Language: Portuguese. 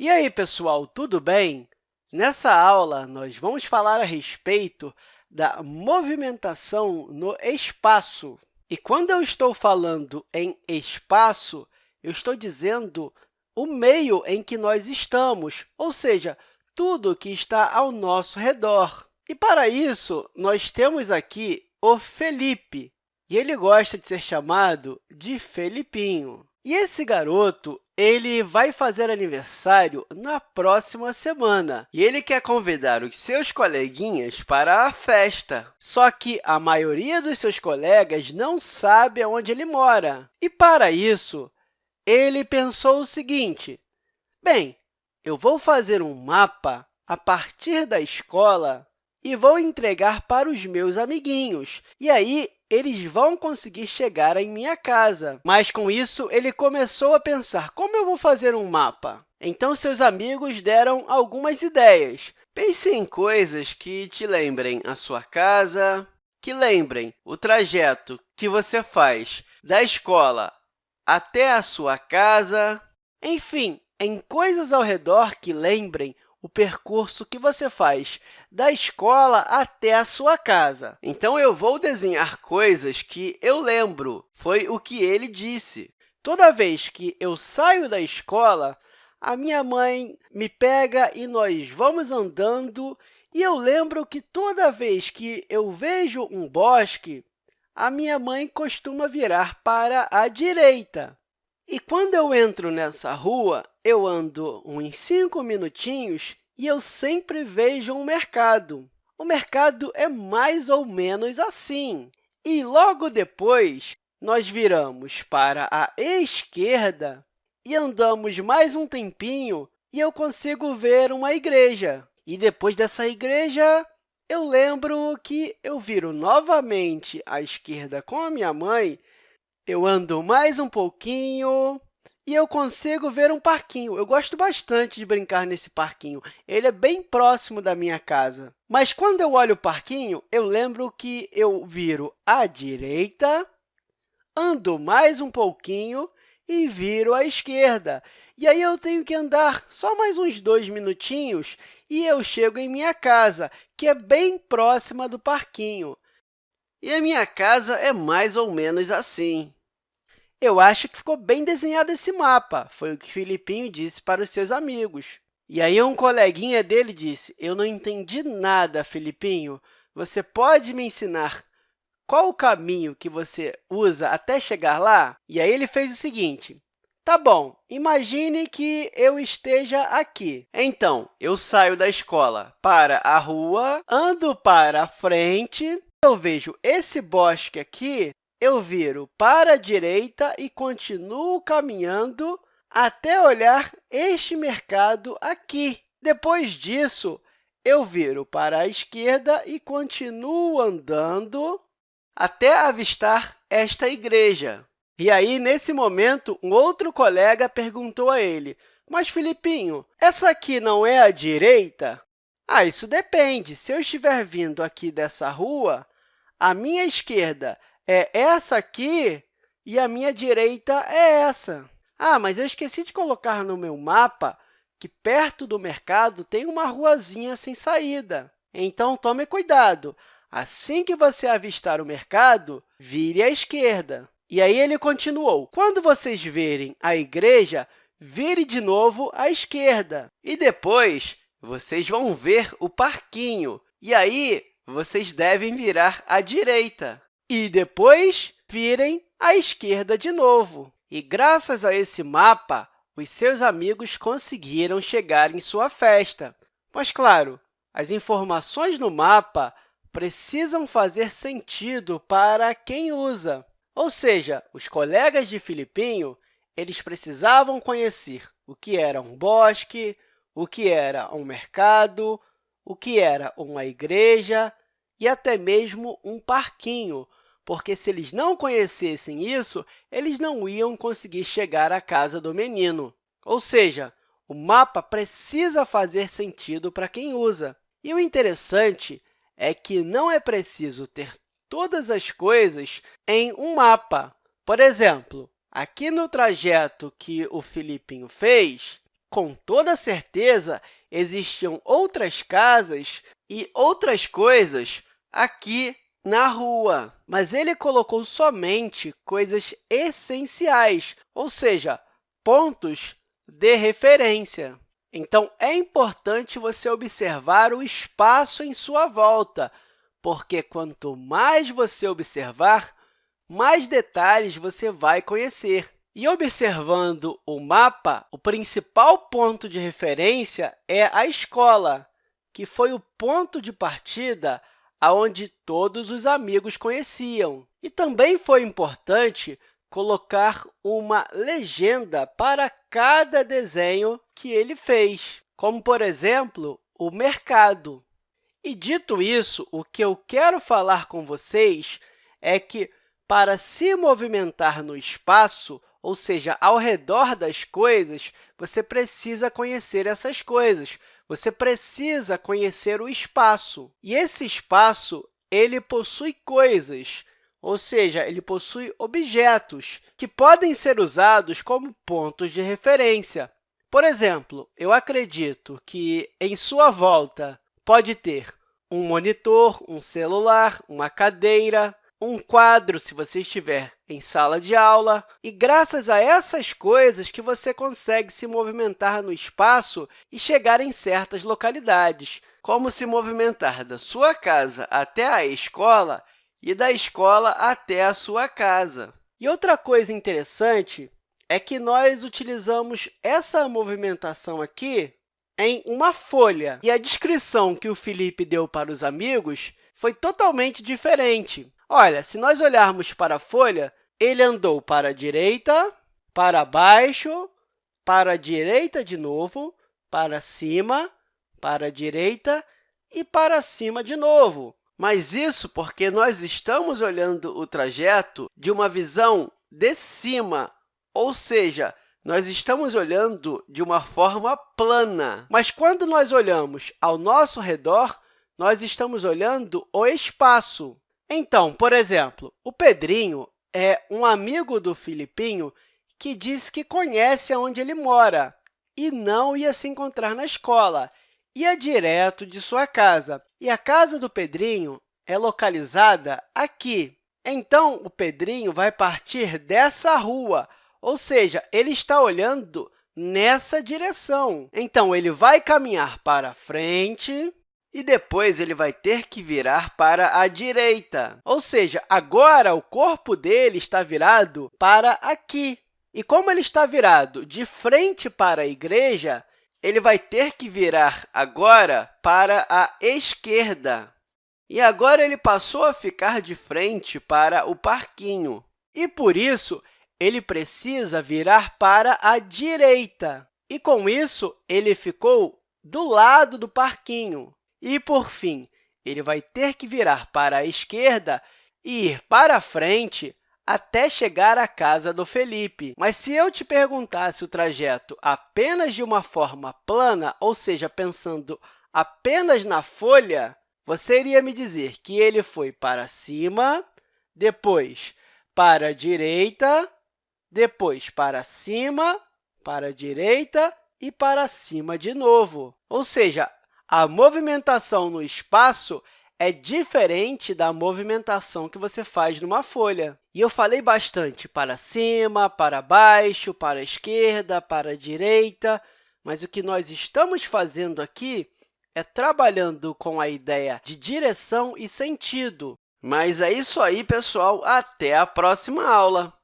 E aí, pessoal, tudo bem? Nessa aula, nós vamos falar a respeito da movimentação no espaço. E quando eu estou falando em espaço, eu estou dizendo o meio em que nós estamos, ou seja, tudo que está ao nosso redor. E, para isso, nós temos aqui o Felipe, e ele gosta de ser chamado de Felipinho. E esse garoto ele vai fazer aniversário na próxima semana e ele quer convidar os seus coleguinhas para a festa. Só que a maioria dos seus colegas não sabe onde ele mora. E, para isso, ele pensou o seguinte, bem, eu vou fazer um mapa a partir da escola e vou entregar para os meus amiguinhos. E aí, eles vão conseguir chegar em minha casa. Mas, com isso, ele começou a pensar, como eu vou fazer um mapa? Então, seus amigos deram algumas ideias. Pense em coisas que te lembrem a sua casa, que lembrem o trajeto que você faz da escola até a sua casa, enfim, em coisas ao redor que lembrem o percurso que você faz da escola até a sua casa. Então, eu vou desenhar coisas que eu lembro. Foi o que ele disse. Toda vez que eu saio da escola, a minha mãe me pega e nós vamos andando, e eu lembro que toda vez que eu vejo um bosque, a minha mãe costuma virar para a direita. E quando eu entro nessa rua, eu ando uns cinco minutinhos e eu sempre vejo um mercado. O mercado é mais ou menos assim. E logo depois, nós viramos para a esquerda e andamos mais um tempinho e eu consigo ver uma igreja. E depois dessa igreja, eu lembro que eu viro novamente à esquerda com a minha mãe eu ando mais um pouquinho e eu consigo ver um parquinho. Eu gosto bastante de brincar nesse parquinho. Ele é bem próximo da minha casa. Mas quando eu olho o parquinho, eu lembro que eu viro à direita, ando mais um pouquinho e viro à esquerda. E aí eu tenho que andar só mais uns dois minutinhos e eu chego em minha casa, que é bem próxima do parquinho. E a minha casa é mais ou menos assim. Eu acho que ficou bem desenhado esse mapa, foi o que Filipinho disse para os seus amigos. E aí um coleguinha dele disse, eu não entendi nada, Filipinho. Você pode me ensinar qual o caminho que você usa até chegar lá? E aí ele fez o seguinte, Tá bom, imagine que eu esteja aqui. Então, eu saio da escola para a rua, ando para a frente, eu vejo esse bosque aqui eu viro para a direita e continuo caminhando até olhar este mercado aqui. Depois disso, eu viro para a esquerda e continuo andando até avistar esta igreja. E aí, nesse momento, um outro colega perguntou a ele, mas, Filipinho, essa aqui não é a direita? Ah, isso depende. Se eu estiver vindo aqui dessa rua, a minha esquerda é essa aqui e a minha direita é essa. Ah, mas eu esqueci de colocar no meu mapa que perto do mercado tem uma ruazinha sem saída. Então, tome cuidado. Assim que você avistar o mercado, vire à esquerda. E aí ele continuou, quando vocês verem a igreja, vire de novo à esquerda. E depois, vocês vão ver o parquinho. E aí, vocês devem virar à direita e depois virem à esquerda de novo. E, graças a esse mapa, os seus amigos conseguiram chegar em sua festa. Mas, claro, as informações no mapa precisam fazer sentido para quem usa. Ou seja, os colegas de Filipinho eles precisavam conhecer o que era um bosque, o que era um mercado, o que era uma igreja e até mesmo um parquinho, porque se eles não conhecessem isso, eles não iam conseguir chegar à casa do menino. Ou seja, o mapa precisa fazer sentido para quem usa. E o interessante é que não é preciso ter todas as coisas em um mapa. Por exemplo, aqui no trajeto que o Filipinho fez, com toda certeza, existiam outras casas e outras coisas aqui na rua, mas ele colocou somente coisas essenciais, ou seja, pontos de referência. Então, é importante você observar o espaço em sua volta, porque quanto mais você observar, mais detalhes você vai conhecer. E observando o mapa, o principal ponto de referência é a escola, que foi o ponto de partida aonde todos os amigos conheciam. E também foi importante colocar uma legenda para cada desenho que ele fez, como, por exemplo, o mercado. E, dito isso, o que eu quero falar com vocês é que, para se movimentar no espaço, ou seja, ao redor das coisas, você precisa conhecer essas coisas, você precisa conhecer o espaço. E esse espaço ele possui coisas, ou seja, ele possui objetos que podem ser usados como pontos de referência. Por exemplo, eu acredito que em sua volta pode ter um monitor, um celular, uma cadeira, um quadro, se você estiver em sala de aula. E, graças a essas coisas, que você consegue se movimentar no espaço e chegar em certas localidades, como se movimentar da sua casa até a escola e da escola até a sua casa. E outra coisa interessante é que nós utilizamos essa movimentação aqui em uma folha. E a descrição que o Felipe deu para os amigos foi totalmente diferente. Olha, se nós olharmos para a folha, ele andou para a direita, para baixo, para a direita de novo, para cima, para a direita e para cima de novo. Mas isso porque nós estamos olhando o trajeto de uma visão de cima, ou seja, nós estamos olhando de uma forma plana. Mas quando nós olhamos ao nosso redor, nós estamos olhando o espaço. Então, por exemplo, o Pedrinho é um amigo do Filipinho que diz que conhece onde ele mora e não ia se encontrar na escola, ia direto de sua casa. E a casa do Pedrinho é localizada aqui. Então, o Pedrinho vai partir dessa rua, ou seja, ele está olhando nessa direção. Então, ele vai caminhar para frente, e depois ele vai ter que virar para a direita. Ou seja, agora o corpo dele está virado para aqui. E como ele está virado de frente para a igreja, ele vai ter que virar agora para a esquerda. E agora ele passou a ficar de frente para o parquinho. E, por isso, ele precisa virar para a direita. E, com isso, ele ficou do lado do parquinho. E, por fim, ele vai ter que virar para a esquerda e ir para frente até chegar à casa do Felipe. Mas se eu te perguntasse o trajeto apenas de uma forma plana, ou seja, pensando apenas na folha, você iria me dizer que ele foi para cima, depois para a direita, depois para cima, para a direita e para cima de novo. Ou seja, a movimentação no espaço é diferente da movimentação que você faz numa folha. E eu falei bastante para cima, para baixo, para a esquerda, para a direita, mas o que nós estamos fazendo aqui é trabalhando com a ideia de direção e sentido. Mas é isso aí, pessoal. Até a próxima aula!